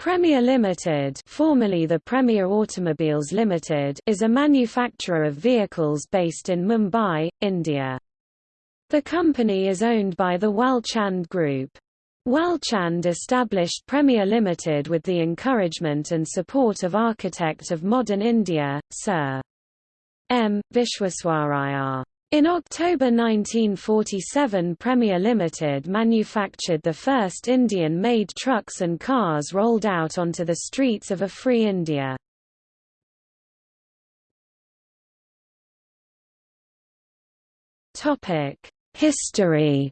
Premier Limited, formerly the Premier Automobiles Limited, is a manufacturer of vehicles based in Mumbai, India. The company is owned by the Walchand Group. Walchand established Premier Limited with the encouragement and support of architect of modern India, Sir M. Visvesvaraya. In October 1947 Premier Limited manufactured the first Indian-made trucks and cars rolled out onto the streets of a free India. History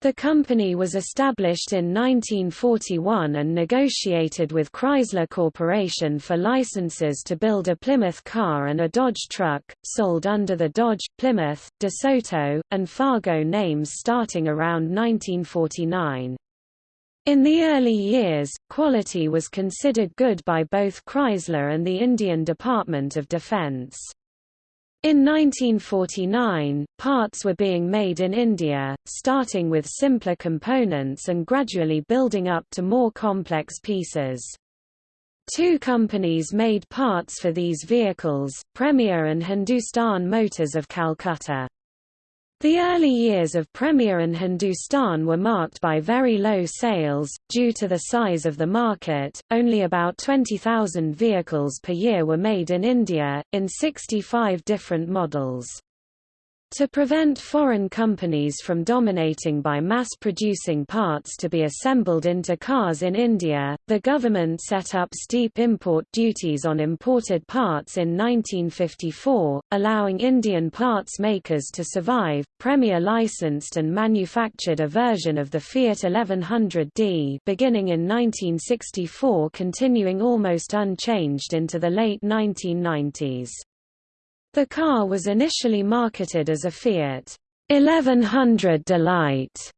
The company was established in 1941 and negotiated with Chrysler Corporation for licenses to build a Plymouth car and a Dodge truck, sold under the Dodge, Plymouth, DeSoto, and Fargo names starting around 1949. In the early years, quality was considered good by both Chrysler and the Indian Department of Defense. In 1949, parts were being made in India, starting with simpler components and gradually building up to more complex pieces. Two companies made parts for these vehicles, Premier and Hindustan Motors of Calcutta. The early years of Premier and Hindustan were marked by very low sales, due to the size of the market, only about 20,000 vehicles per year were made in India, in 65 different models. To prevent foreign companies from dominating by mass-producing parts to be assembled into cars in India, the government set up steep import duties on imported parts in 1954, allowing Indian parts makers to survive. Premier licensed and manufactured a version of the Fiat 1100D beginning in 1964 continuing almost unchanged into the late 1990s. The car was initially marketed as a Fiat 1100 Delight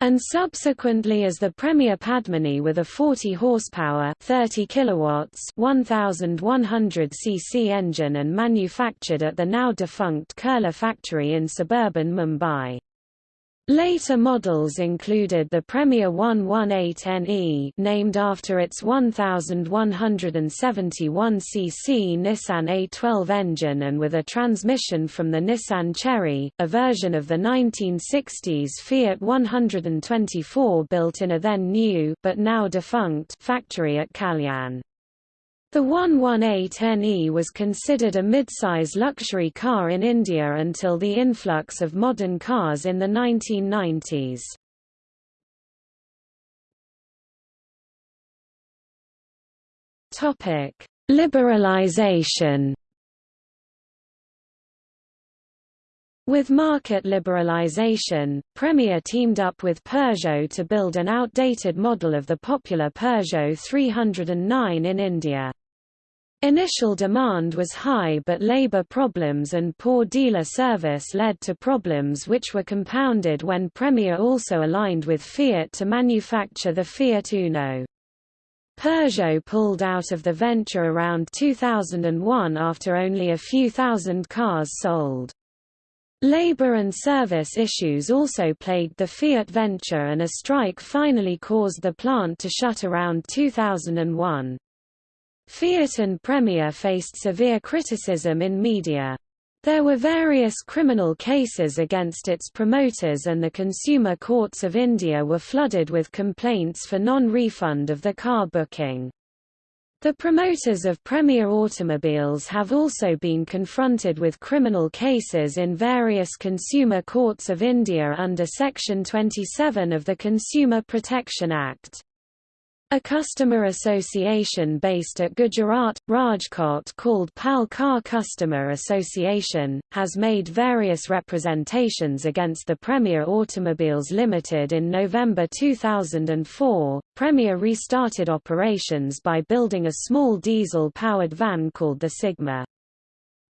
and subsequently as the Premier Padmini with a 40 horsepower 30 kilowatts 1100 cc engine and manufactured at the now defunct Kurla factory in suburban Mumbai. Later models included the Premier 118NE named after its 1171 cc Nissan A12 engine and with a transmission from the Nissan Cherry, a version of the 1960s Fiat 124 built in a then new but now defunct factory at Kalyan. The 118NE was considered a midsize luxury car in India until the influx of modern cars in the 1990s. Topic: Liberalization. With market liberalization, Premier teamed up with Peugeot to build an outdated model of the popular Peugeot 309 in India. Initial demand was high but labor problems and poor dealer service led to problems which were compounded when Premier also aligned with Fiat to manufacture the Fiat Uno. Peugeot pulled out of the venture around 2001 after only a few thousand cars sold. Labor and service issues also plagued the Fiat venture and a strike finally caused the plant to shut around 2001. Fiat and Premier faced severe criticism in media. There were various criminal cases against its promoters and the consumer courts of India were flooded with complaints for non-refund of the car booking. The promoters of Premier Automobiles have also been confronted with criminal cases in various consumer courts of India under Section 27 of the Consumer Protection Act. A customer association based at Gujarat, Rajkot called PAL Car Customer Association, has made various representations against the Premier Automobiles Limited in November 2004. Premier restarted operations by building a small diesel-powered van called the Sigma.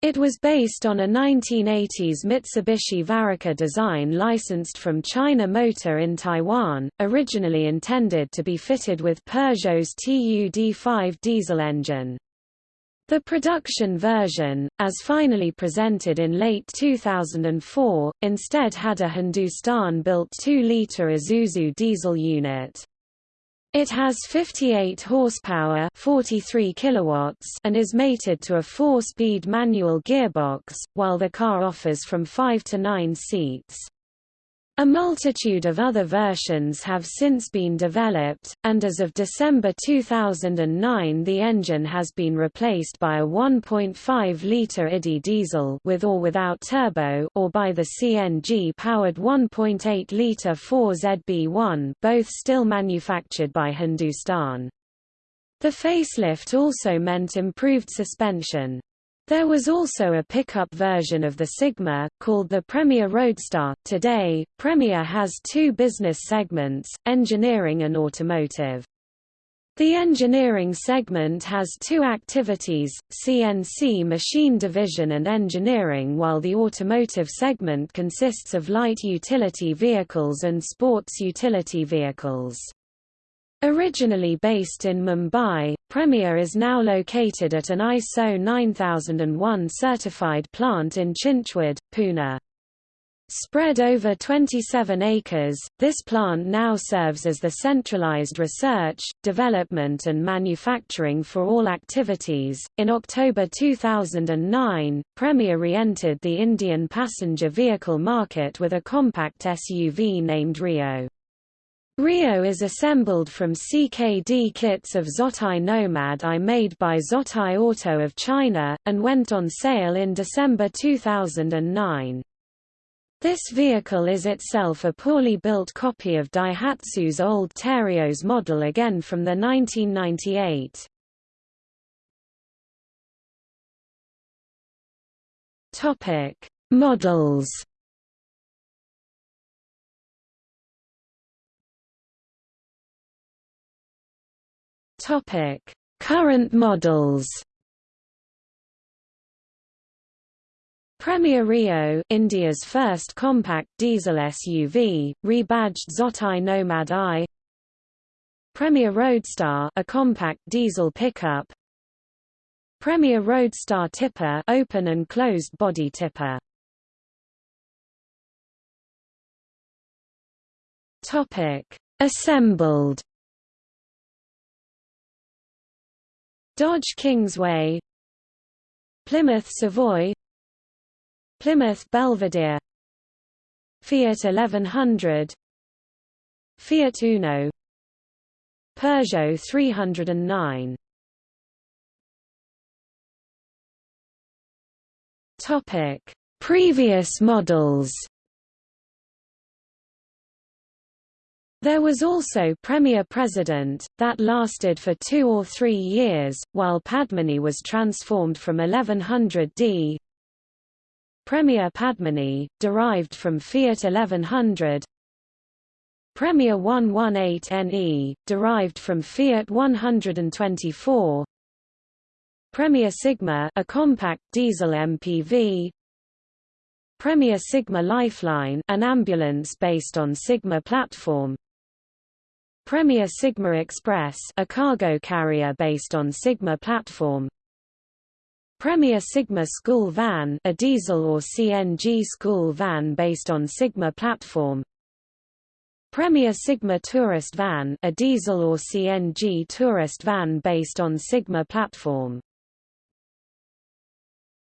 It was based on a 1980s Mitsubishi Varica design licensed from China Motor in Taiwan, originally intended to be fitted with Peugeot's TUD5 diesel engine. The production version, as finally presented in late 2004, instead had a Hindustan-built 2-litre Isuzu diesel unit. It has 58 horsepower 43 kilowatts and is mated to a 4-speed manual gearbox, while the car offers from 5 to 9 seats. A multitude of other versions have since been developed, and as of December 2009 the engine has been replaced by a 1.5-litre IDI diesel with or without turbo or by the CNG-powered 1.8-litre 4ZB1 both still manufactured by Hindustan. The facelift also meant improved suspension. There was also a pickup version of the Sigma, called the Premier Roadstar. Today, Premier has two business segments, engineering and automotive. The engineering segment has two activities, CNC machine division and engineering while the automotive segment consists of light utility vehicles and sports utility vehicles. Originally based in Mumbai, Premier is now located at an ISO 9001 certified plant in Chinchwad, Pune. Spread over 27 acres, this plant now serves as the centralized research, development and manufacturing for all activities. In October 2009, Premier re-entered the Indian passenger vehicle market with a compact SUV named Rio. Rio is assembled from CKD kits of Zotye Nomad I made by Zotye Auto of China, and went on sale in December 2009. This vehicle is itself a poorly built copy of Daihatsu's old Terios model again from the 1998. Models Current models. Premier Rio, India's first compact diesel SUV, rebadged Zotye Nomad I. Premier Roadstar, a compact diesel pickup. Premier Roadstar Tipper, open and closed body tipper. Topic: Assembled. Dodge Kingsway Plymouth Savoy Plymouth Belvedere Fiat 1100 Fiat Uno Peugeot 309 Topic. Previous models There was also Premier President, that lasted for two or three years, while Padmini was transformed from 1100D. Premier Padmini, derived from Fiat 1100 Premier 118NE, derived from Fiat 124 Premier Sigma a compact diesel MPV Premier Sigma Lifeline an ambulance based on Sigma platform Premier Sigma Express a cargo carrier based on Sigma platform. Premier Sigma School Van a diesel or CNG school van based on Sigma platform. Premier Sigma Tourist Van a diesel or CNG tourist van based on Sigma platform